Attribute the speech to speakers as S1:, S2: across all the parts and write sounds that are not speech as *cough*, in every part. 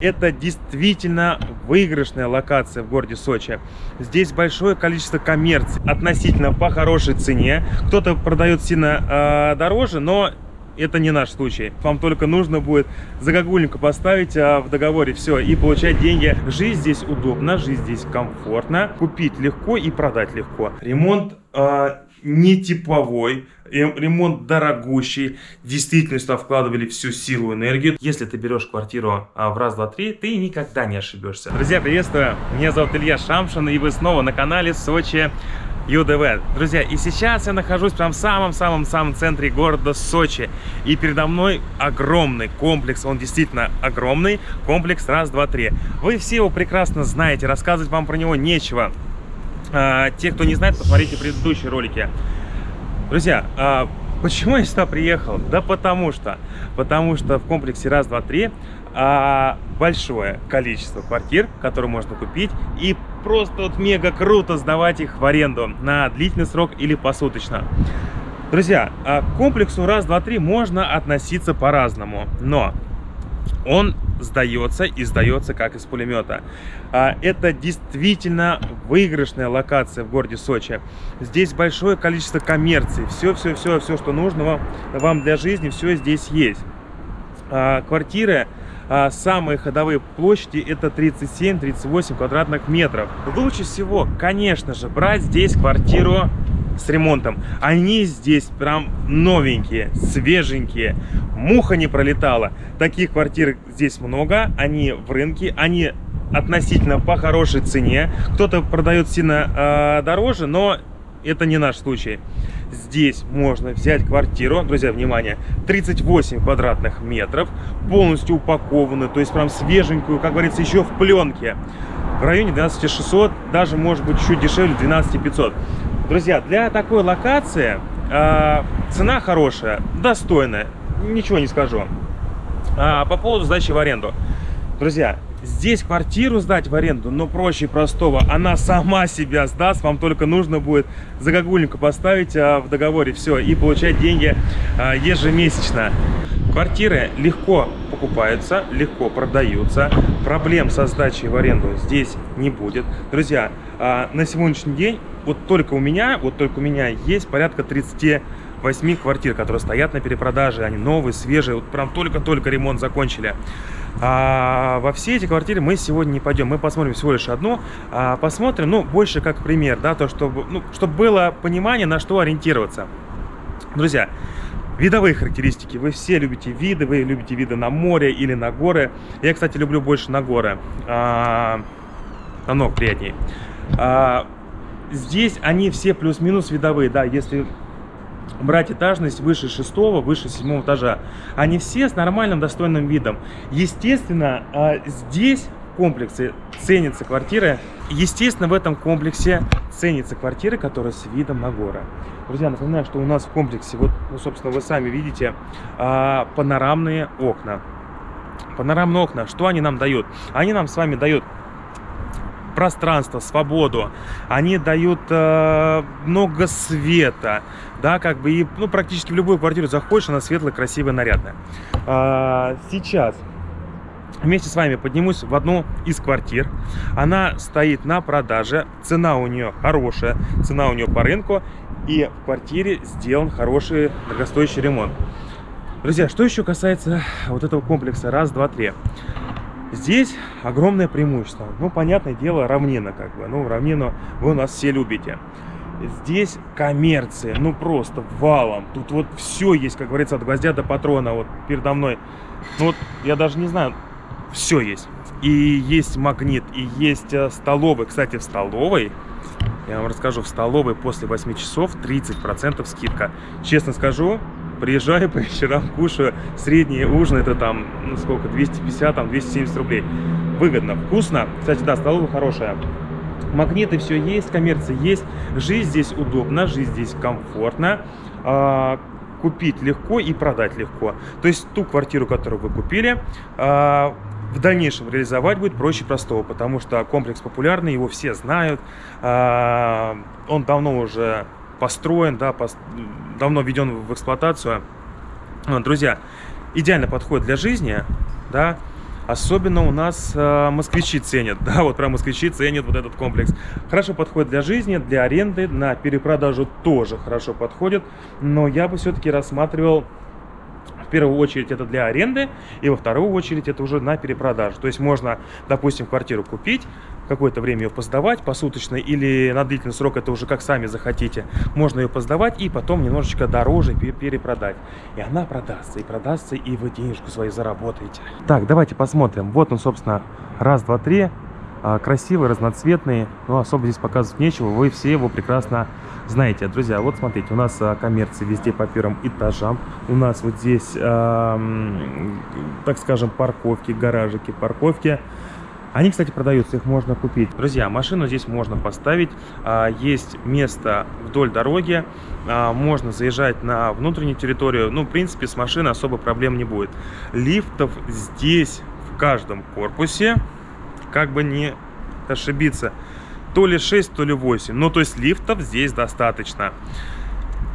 S1: Это действительно выигрышная локация в городе Сочи. Здесь большое количество коммерции относительно по хорошей цене. Кто-то продает сильно э, дороже, но это не наш случай. Вам только нужно будет загогульнику поставить а, в договоре все и получать деньги. Жизнь здесь удобна, жизнь здесь комфортна. Купить легко и продать легко. Ремонт а, не типовой, ремонт дорогущий. Действительно сюда вкладывали всю силу, энергию. Если ты берешь квартиру а, в раз, два, три, ты никогда не ошибешься. Друзья, приветствую! Меня зовут Илья Шамшин, и вы снова на канале Сочи ЮДВ. Друзья, и сейчас я нахожусь прям в самом-самом-самом центре города Сочи. И передо мной огромный комплекс, он действительно огромный, комплекс раз, два, три. Вы все его прекрасно знаете, рассказывать вам про него нечего. А, те, кто не знает, посмотрите предыдущие ролики. Друзья, а, почему я сюда приехал? Да потому что, потому что в комплексе раз, два, три а, большое количество квартир, которые можно купить и просто вот мега круто сдавать их в аренду на длительный срок или посуточно. Друзья, к комплексу раз, два, три можно относиться по-разному, но он сдается и сдается как из пулемета. А, это действительно выигрышная локация в городе Сочи. Здесь большое количество коммерции. Все-все-все, все, что нужно вам, для жизни, все здесь есть. А, квартиры а, самые ходовые площади это 37-38 квадратных метров. Лучше всего, конечно же, брать здесь квартиру с ремонтом. Они здесь прям новенькие, свеженькие. Муха не пролетала. Таких квартир здесь много. Они в рынке. Они относительно по хорошей цене. Кто-то продает сильно э, дороже, но это не наш случай. Здесь можно взять квартиру, друзья, внимание, 38 квадратных метров, полностью упакованную, то есть прям свеженькую, как говорится, еще в пленке. В районе 12 600, даже может быть чуть дешевле 12 500. Друзья, для такой локации э, цена хорошая, достойная, ничего не скажу. А, по поводу сдачи в аренду. Друзья, здесь квартиру сдать в аренду, но проще простого. Она сама себя сдаст, вам только нужно будет загогульнику поставить а, в договоре все и получать деньги а, ежемесячно. Квартиры легко покупаются, легко продаются. Проблем со сдачей в аренду здесь не будет. Друзья, а, на сегодняшний день вот только у меня, вот только у меня есть порядка 38 квартир, которые стоят на перепродаже. Они новые, свежие, вот прям только-только ремонт закончили. А во все эти квартиры мы сегодня не пойдем. Мы посмотрим всего лишь одну. А посмотрим, ну, больше как пример, да, то, чтобы, ну, чтобы было понимание, на что ориентироваться. Друзья, Видовые характеристики. Вы все любите виды, вы любите виды на море или на горы. Я, кстати, люблю больше на горы. А, намного приятнее. А, здесь они все плюс-минус видовые, да, если брать этажность выше шестого, выше седьмого этажа. Они все с нормальным достойным видом. Естественно, а, здесь комплексе ценятся квартиры. Естественно, в этом комплексе ценятся квартиры, которые с видом на горы. Друзья, напоминаю, что у нас в комплексе, вот, ну, собственно, вы сами видите, а, панорамные окна. Панорамные окна, что они нам дают? Они нам с вами дают пространство, свободу, они дают э, много света, да, как бы, и, ну, практически в любую квартиру заходишь, она светлая, красивая, нарядная. А, сейчас вместе с вами поднимусь в одну из квартир. Она стоит на продаже, цена у нее хорошая, цена у нее по рынку, и в квартире сделан хороший дорогостоящий ремонт. Друзья, что еще касается вот этого комплекса раз, два, три. Здесь огромное преимущество. Ну, понятное дело, равнина как бы. Ну, равнину вы у нас все любите. Здесь коммерция, ну просто валом. Тут вот все есть, как говорится, от гвоздя до патрона. Вот передо мной, ну вот я даже не знаю, все есть. И есть магнит, и есть э, столовый. Кстати, в столовой, я вам расскажу, в столовой после 8 часов 30% скидка. Честно скажу, приезжаю *laughs* по вечерам, кушаю. Средний ужин это там, ну сколько, 250, там 270 рублей. Выгодно, вкусно. Кстати, да, столовая хорошая. Магниты все есть, коммерция есть. Жизнь здесь удобна, жизнь здесь комфортна. А, купить легко и продать легко. То есть ту квартиру, которую вы купили, а, в дальнейшем реализовать будет проще простого, потому что комплекс популярный, его все знают, а, он давно уже построен, да, давно введен в эксплуатацию. Друзья, идеально подходит для жизни, да, Особенно у нас э, москвичи ценят, *laughs* да, вот прям москвичи ценят вот этот комплекс. Хорошо подходит для жизни, для аренды, на перепродажу тоже хорошо подходит, но я бы все-таки рассматривал в первую очередь это для аренды, и во вторую очередь это уже на перепродажу. То есть можно, допустим, квартиру купить, какое-то время ее поздавать посуточно или на длительный срок, это уже как сами захотите. Можно ее поздавать и потом немножечко дороже перепродать. И она продастся, и продастся, и вы денежку свою заработаете. Так, давайте посмотрим. Вот он, собственно, раз, два, три. А, красивый, разноцветный. Но особо здесь показывать нечего. Вы все его прекрасно знаете. Друзья, вот смотрите, у нас а, коммерции везде по первым этажам. У нас вот здесь, так скажем, парковки, гаражики, парковки. Они, кстати, продаются, их можно купить. Друзья, машину здесь можно поставить. А, есть место вдоль дороги. А, можно заезжать на внутреннюю территорию. Ну, в принципе, с машины особо проблем не будет. Лифтов здесь в каждом корпусе. Как бы не ошибиться. То ли 6, то ли 8. Ну, то есть лифтов здесь достаточно.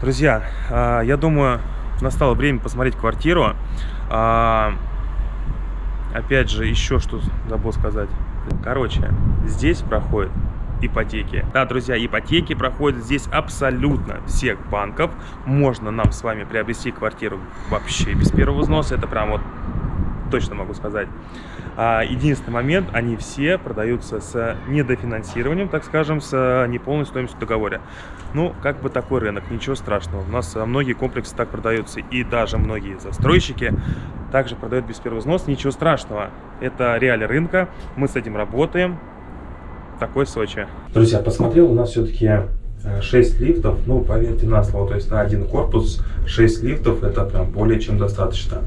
S1: Друзья, а, я думаю, настало время посмотреть квартиру опять же, еще что забыл сказать. Короче, здесь проходит ипотеки. Да, друзья, ипотеки проходят здесь абсолютно всех банков. Можно нам с вами приобрести квартиру вообще без первого взноса. Это прям вот точно могу сказать. А, единственный момент, они все продаются с недофинансированием, так скажем, с неполной стоимостью договора. Ну, как бы такой рынок, ничего страшного. У нас многие комплексы так продаются, и даже многие застройщики также продают без первого взноса, ничего страшного. Это реалии рынка, мы с этим работаем. Такой Сочи. Друзья, посмотрел, у нас все-таки 6 э, лифтов, ну, поверьте на слово, то есть на один корпус 6 лифтов, это прям более чем достаточно.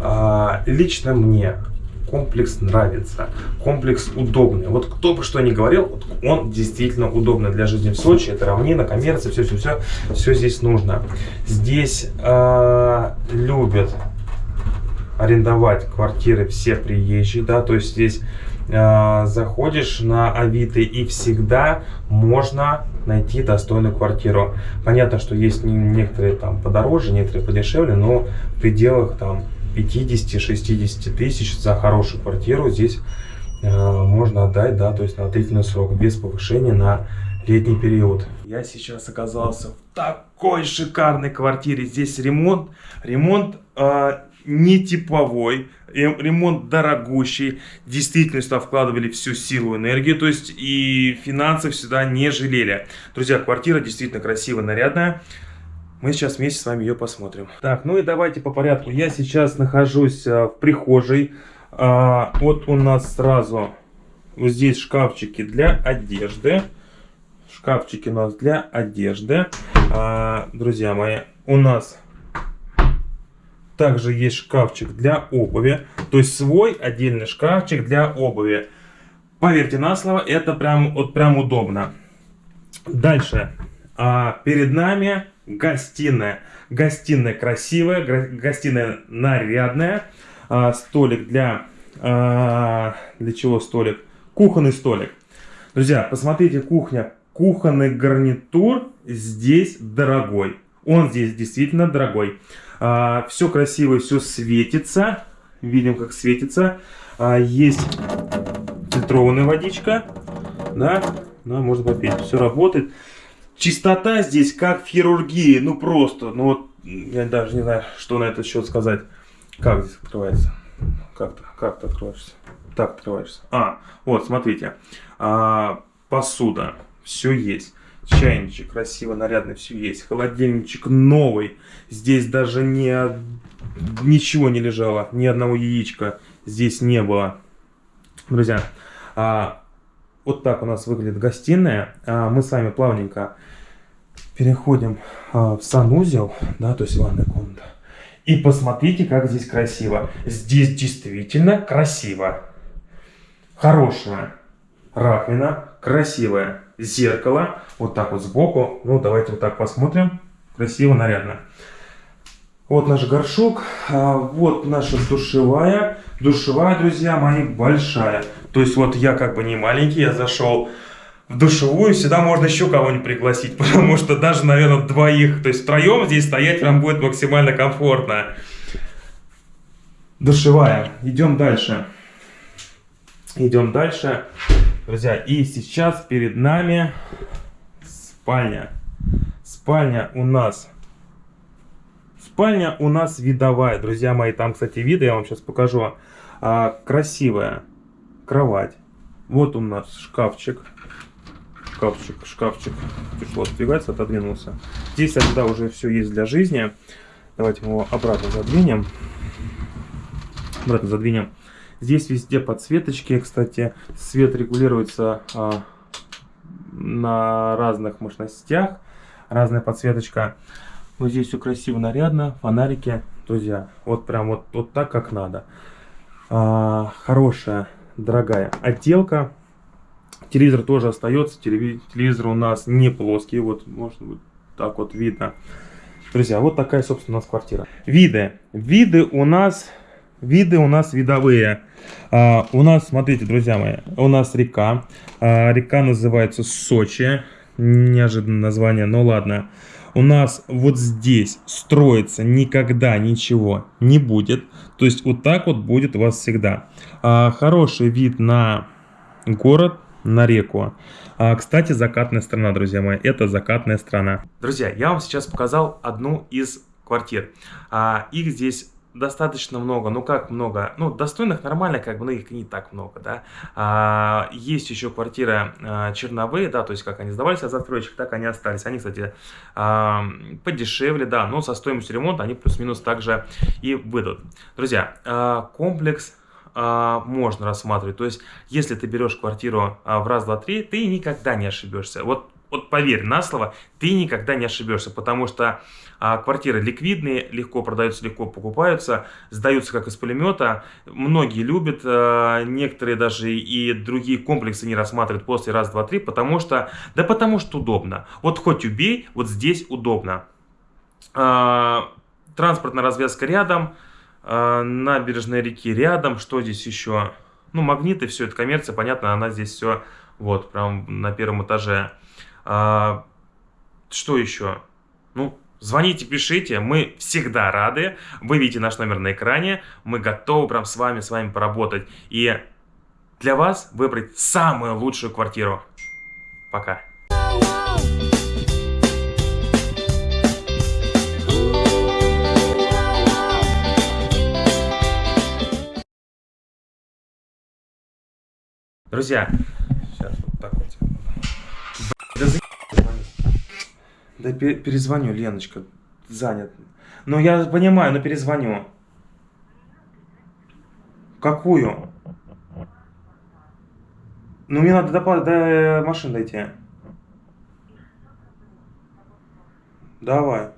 S1: А, лично мне комплекс нравится, комплекс удобный. Вот кто бы что ни говорил, он действительно удобный для жизни в Сочи. Это равнина, коммерция, все-все-все, все здесь нужно. Здесь э, любят арендовать квартиры все приезжие, да, то есть здесь э, заходишь на Авито и всегда можно найти достойную квартиру. Понятно, что есть некоторые там подороже, некоторые подешевле, но в пределах там 50-60 тысяч за хорошую квартиру здесь э, можно отдать, да, то есть на длительный срок, без повышения на летний период. Я сейчас оказался в такой шикарной квартире. Здесь ремонт, ремонт э, не типовой, ремонт дорогущий. Действительно сюда вкладывали всю силу, энергию, то есть и финансов сюда не жалели. Друзья, квартира действительно красивая, нарядная. Мы сейчас вместе с вами ее посмотрим. Так, ну и давайте по порядку. Я сейчас нахожусь а, в прихожей. А, вот у нас сразу вот здесь шкафчики для одежды. Шкафчики у нас для одежды. А, друзья мои, у нас также есть шкафчик для обуви. То есть свой отдельный шкафчик для обуви. Поверьте на слово, это прям, вот прям удобно. Дальше. А, перед нами гостиная. Гостиная красивая, гостиная нарядная. А, столик для... А, для чего столик? Кухонный столик. Друзья, посмотрите, кухня. Кухонный гарнитур здесь дорогой. Он здесь действительно дорогой. А, все красиво, все светится. Видим, как светится. А, есть фильтрованная водичка. Да, да, можно попить. Все работает. Чистота здесь как в хирургии. Ну просто, ну вот, я даже не знаю, что на этот счет сказать. Как здесь открывается? Как-то, как ты открываешься? Так открываешься. А, вот, смотрите. А, посуда. Все есть. Чайничек красиво, нарядный, все есть. Холодильничек новый. Здесь даже не, ничего не лежало, ни одного яичка здесь не было. Друзья, а, вот так у нас выглядит гостиная. А, мы с вами плавненько переходим а, в санузел, да, то есть ванная комната. И посмотрите, как здесь красиво. Здесь действительно красиво. Хорошая раковина, красивое зеркало, вот так вот сбоку. Ну, давайте вот так посмотрим. Красиво, нарядно. Вот наш горшок, а, вот наша душевая. Душевая, друзья мои, большая. То есть вот я как бы не маленький, я зашел в душевую, сюда можно еще кого-нибудь пригласить, *laughs* потому что даже, наверное, двоих, то есть втроем здесь стоять прям будет максимально комфортно. Душевая. Идем дальше. Идем дальше. Друзья, и сейчас перед нами спальня. Спальня у нас... Спальня у нас видовая, друзья мои. Там, кстати, виды я вам сейчас покажу. А, красивая кровать. Вот у нас шкафчик. Шкафчик, шкафчик. Тяжело отодвигается, отодвинулся. Здесь тогда уже все есть для жизни. Давайте мы его обратно задвинем. Обратно задвинем. Здесь везде подсветочки, кстати. Свет регулируется а, на разных мощностях. Разная подсветочка. Вот здесь все красиво, нарядно. Фонарики. Друзья, вот прям вот, вот так, как надо. А, хорошая, дорогая отделка. Телевизор тоже остается. Телевизор у нас не плоский. Вот, может быть, так вот видно. Друзья, вот такая, собственно, у нас квартира. Виды. Виды у нас Виды у нас видовые. А, у нас, смотрите, друзья мои, у нас река. А, река называется Сочи. Неожиданное название, но ладно. У нас вот здесь строится никогда ничего не будет. То есть вот так вот будет у вас всегда. А, хороший вид на город, на реку. А, кстати, закатная страна, друзья мои, это закатная страна. Друзья, я вам сейчас показал одну из квартир. А, их здесь достаточно много, ну как много, ну достойных нормально, как бы, но их не так много, да. А, есть еще квартира а, Черновые, да, то есть как они сдавались от застройщиков, так они остались. Они, кстати, а, подешевле, да, но со стоимостью ремонта они плюс-минус также и выйдут. Друзья, а, комплекс а, можно рассматривать, то есть если ты берешь квартиру а, в раз, два, три, ты никогда не ошибешься. Вот вот поверь на слово, ты никогда не ошибешься, потому что а, квартиры ликвидные, легко продаются, легко покупаются, сдаются как из пулемета. Многие любят, а, некоторые даже и другие комплексы не рассматривают после раз, два, три, потому что, да потому что удобно. Вот хоть убей, вот здесь удобно. А, транспортная развязка рядом, а, набережная реки рядом, что здесь еще? Ну, магниты, все это коммерция, понятно, она здесь все вот, прям на первом этаже. А, что еще? Ну, звоните, пишите, мы всегда рады. Вы видите наш номер на экране, мы готовы прям с вами, с вами поработать. И для вас выбрать самую лучшую квартиру. Пока. Друзья, да перезвоню, Леночка, занят. Ну, я понимаю, но перезвоню. Какую? Ну, мне надо до, до машины дойти. Давай.